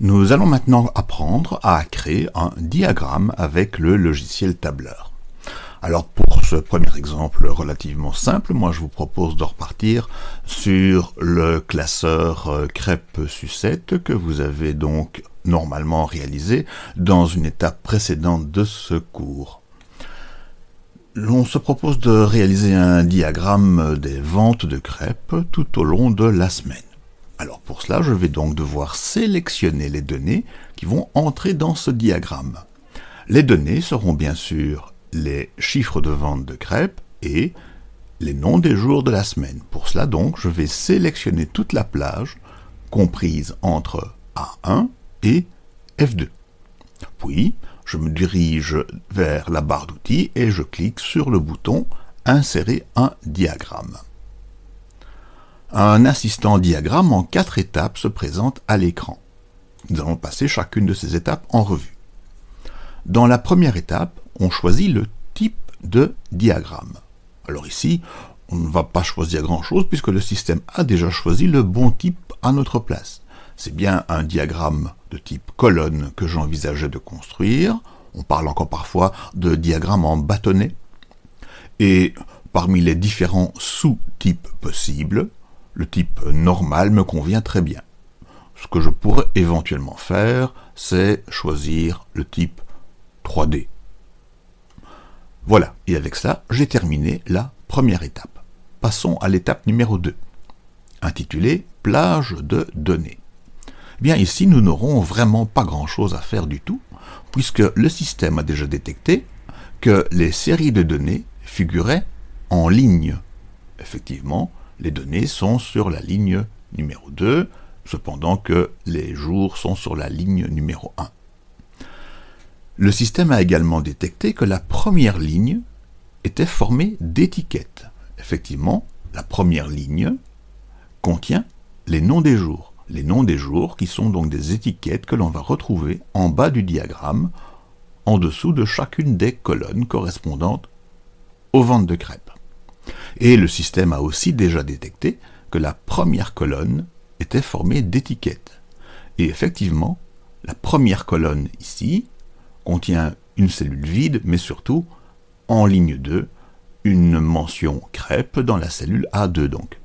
Nous allons maintenant apprendre à créer un diagramme avec le logiciel tableur. Alors pour ce premier exemple relativement simple, moi je vous propose de repartir sur le classeur euh, crêpe sucette que vous avez donc normalement réalisé dans une étape précédente de ce cours. L'on se propose de réaliser un diagramme des ventes de crêpes tout au long de la semaine. Alors pour cela, je vais donc devoir sélectionner les données qui vont entrer dans ce diagramme. Les données seront bien sûr les chiffres de vente de crêpes et les noms des jours de la semaine. Pour cela donc, je vais sélectionner toute la plage comprise entre A1 et F2. Puis, je me dirige vers la barre d'outils et je clique sur le bouton « Insérer un diagramme ». Un assistant diagramme en quatre étapes se présente à l'écran. Nous allons passer chacune de ces étapes en revue. Dans la première étape, on choisit le type de diagramme. Alors ici, on ne va pas choisir grand-chose puisque le système a déjà choisi le bon type à notre place. C'est bien un diagramme de type colonne que j'envisageais de construire. On parle encore parfois de diagramme en bâtonnet. Et parmi les différents sous-types possibles, le type normal me convient très bien. Ce que je pourrais éventuellement faire, c'est choisir le type 3D. Voilà, et avec ça, j'ai terminé la première étape. Passons à l'étape numéro 2, intitulée « Plage de données ». Bien ici, nous n'aurons vraiment pas grand-chose à faire du tout, puisque le système a déjà détecté que les séries de données figuraient en ligne. Effectivement, les données sont sur la ligne numéro 2, cependant que les jours sont sur la ligne numéro 1. Le système a également détecté que la première ligne était formée d'étiquettes. Effectivement, la première ligne contient les noms des jours. Les noms des jours qui sont donc des étiquettes que l'on va retrouver en bas du diagramme, en dessous de chacune des colonnes correspondantes aux ventes de crêpes. Et le système a aussi déjà détecté que la première colonne était formée d'étiquettes. Et effectivement, la première colonne ici contient une cellule vide, mais surtout, en ligne 2, une mention crêpe dans la cellule A2 donc.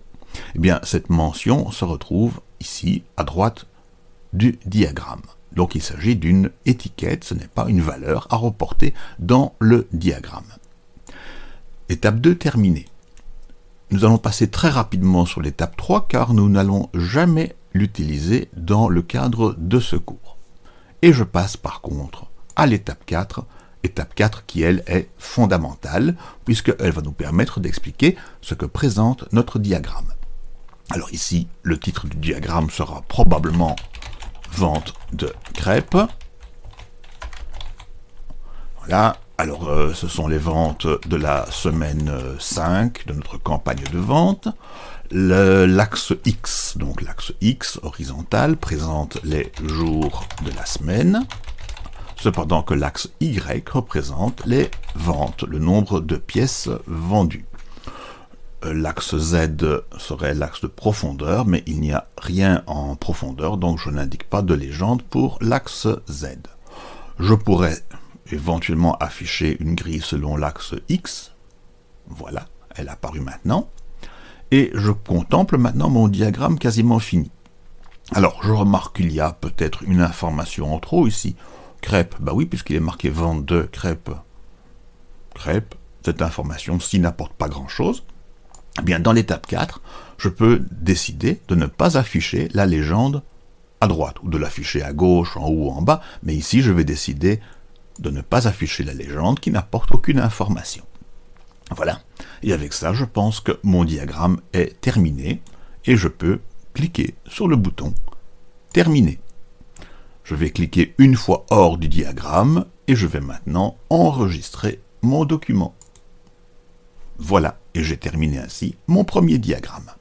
Eh bien, cette mention se retrouve ici, à droite du diagramme. Donc il s'agit d'une étiquette, ce n'est pas une valeur à reporter dans le diagramme. Étape 2 terminée. Nous allons passer très rapidement sur l'étape 3 car nous n'allons jamais l'utiliser dans le cadre de ce cours. Et je passe par contre à l'étape 4, étape 4 qui elle est fondamentale puisqu'elle va nous permettre d'expliquer ce que présente notre diagramme. Alors ici, le titre du diagramme sera probablement vente de crêpes. Voilà, alors, euh, ce sont les ventes de la semaine 5 de notre campagne de vente. L'axe X, donc l'axe X horizontal, présente les jours de la semaine, cependant que l'axe Y représente les ventes, le nombre de pièces vendues. Euh, l'axe Z serait l'axe de profondeur, mais il n'y a rien en profondeur, donc je n'indique pas de légende pour l'axe Z. Je pourrais éventuellement afficher une grille selon l'axe X. Voilà, elle a apparu maintenant. Et je contemple maintenant mon diagramme quasiment fini. Alors, je remarque qu'il y a peut-être une information en trop ici. Crêpe, bah oui, puisqu'il est marqué vente de crêpes. Crêpe, cette information, s'il n'apporte pas grand-chose, eh bien, dans l'étape 4, je peux décider de ne pas afficher la légende à droite, ou de l'afficher à gauche, en haut ou en bas, mais ici, je vais décider de ne pas afficher la légende qui n'apporte aucune information. Voilà, et avec ça, je pense que mon diagramme est terminé, et je peux cliquer sur le bouton « Terminer ». Je vais cliquer une fois hors du diagramme, et je vais maintenant enregistrer mon document. Voilà, et j'ai terminé ainsi mon premier diagramme.